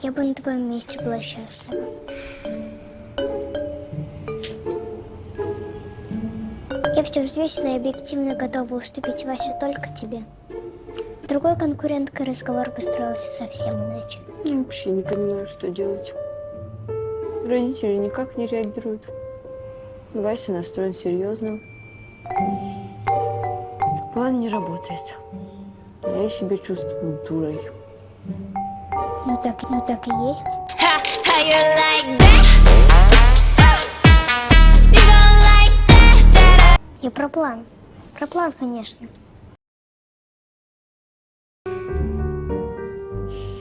Я бы на твоем месте была счастлива. Я все взвесила и объективно готова уступить Васю только тебе. Другой конкуренткой разговор построился совсем иначе. Я вообще не понимаю, что делать. Родители никак не реагируют. Вася настроен серьезно. План не работает. Я себя чувствую дурой. Ну так, ну так и есть. Ha, like that? That, Я про план. Про план, конечно.